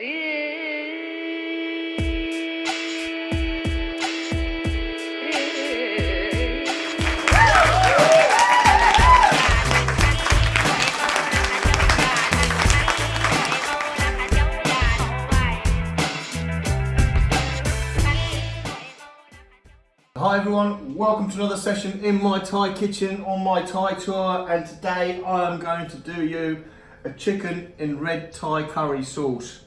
Hi everyone, welcome to another session in my Thai kitchen on my Thai tour and today I am going to do you a chicken in red Thai curry sauce.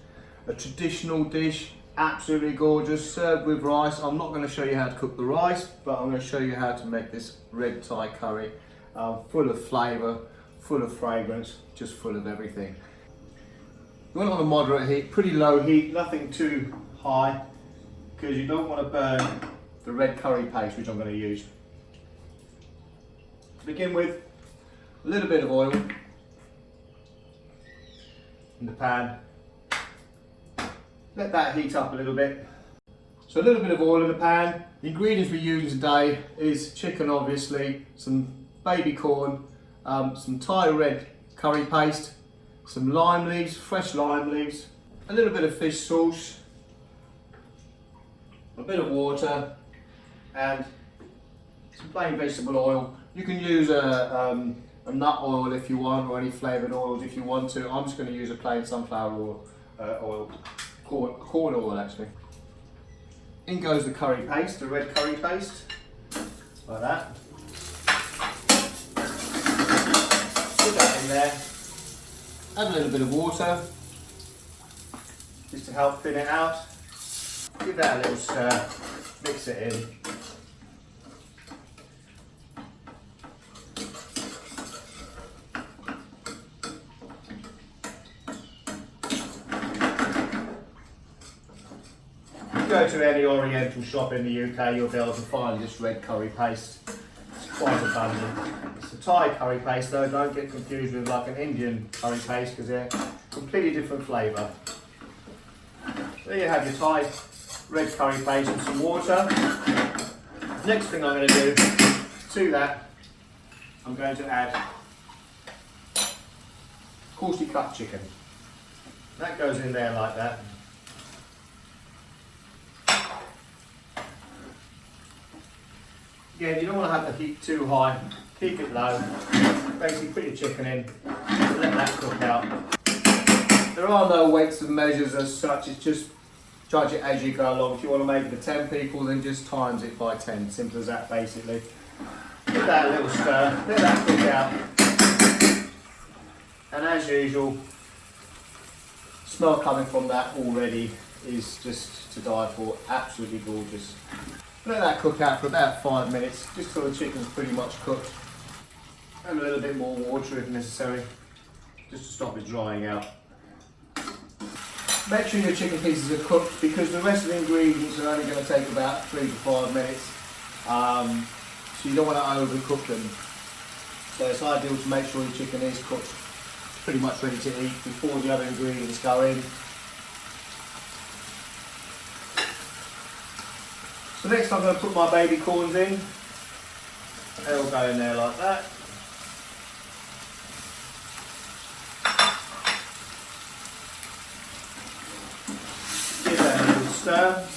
A traditional dish, absolutely gorgeous, served with rice. I'm not going to show you how to cook the rice, but I'm going to show you how to make this red Thai curry. Uh, full of flavour, full of fragrance, just full of everything. You want on a moderate heat, pretty low heat, nothing too high, because you don't want to burn the red curry paste which I'm going to use. To begin with, a little bit of oil in the pan. Let that heat up a little bit. So a little bit of oil in the pan. The ingredients we're using today is chicken obviously, some baby corn, um, some Thai red curry paste, some lime leaves, fresh lime leaves, a little bit of fish sauce, a bit of water, and some plain vegetable oil. You can use a, um, a nut oil if you want or any flavoured oils if you want to. I'm just going to use a plain sunflower oil, uh, oil corn, oil actually. In goes the curry paste, the red curry paste, like that. Put that in there. Add a little bit of water, just to help thin it out. Give that a little stir, mix it in. Go to any oriental shop in the UK, you'll be able to find this red curry paste. It's quite abundant. It's a Thai curry paste though, don't get confused with like an Indian curry paste because they're completely different flavour. There you have your Thai red curry paste and some water. Next thing I'm going to do to that, I'm going to add coarsely cut chicken. That goes in there like that. Again, you don't want to have the heat too high. Keep it low. Basically put your chicken in, let that cook out. There are no weights and measures as such, it's just judge it as you go along. If you want to make it for 10 people, then just times it by 10. Simple as that, basically. Give that a little stir, let that cook out. And as usual, smell coming from that already is just to die for. Absolutely gorgeous. Let that cook out for about five minutes, just till the chicken's pretty much cooked. And a little bit more water if necessary, just to stop it drying out. Make sure your chicken pieces are cooked because the rest of the ingredients are only going to take about three to five minutes. Um, so you don't want to overcook them. So it's ideal to make sure your chicken is cooked pretty much ready to eat before the other ingredients go in. So next I'm going to put my baby corns in. They'll go in there like that. Give that a little stir.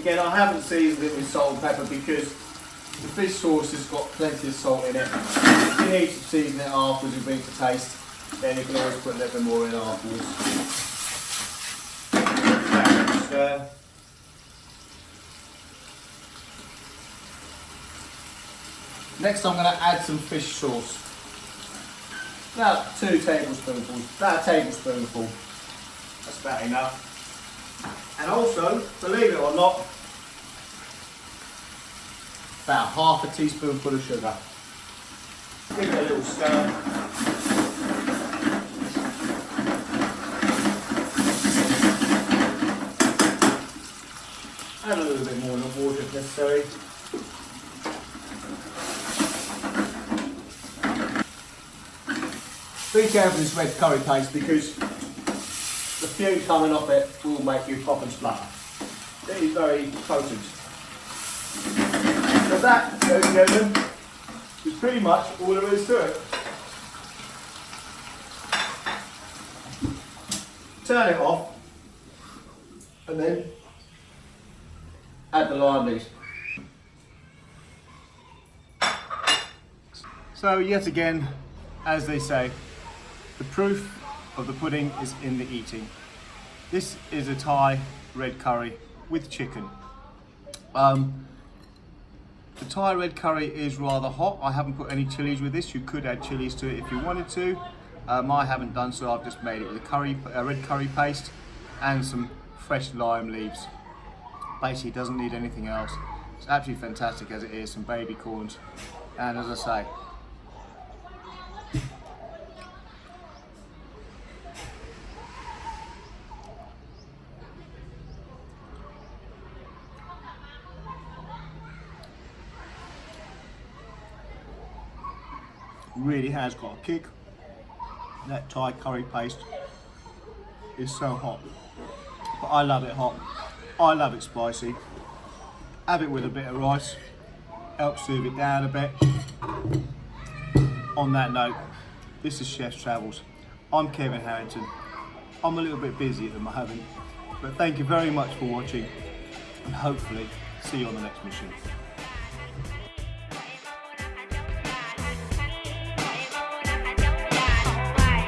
Again, I haven't seasoned it with salt and pepper because the fish sauce has got plenty of salt in it. If you need to season it afterwards and bring it to taste, then you can always put a little bit more in afterwards Next I'm going to add some fish sauce. About two tablespoonfuls, about a tablespoonful. That's about enough. And also, believe it or not, about half a teaspoonful of sugar. Give it a little stir. Add a little bit more water if necessary. Be careful with this red curry paste because the fume coming off it will make you pop and splutter. It is very potent. So that, ladies and gentlemen, is pretty much all there is to it. turn it off, and then add the leaves. So yet again, as they say, the proof of the pudding is in the eating. This is a Thai red curry with chicken. Um, the Thai red curry is rather hot. I haven't put any chilies with this. You could add chilies to it if you wanted to. Um, I haven't done so. I've just made it with a curry, a red curry paste and some fresh lime leaves. Basically, doesn't need anything else. It's absolutely fantastic as it is. Some baby corns, and as I say, really has got a kick. That Thai curry paste is so hot. But I love it hot. I love it spicy. Have it with a bit of rice. Helps soothe it down a bit. On that note, this is Chef's Travels. I'm Kevin Harrington. I'm a little bit busy at the moment, but thank you very much for watching and hopefully see you on the next mission.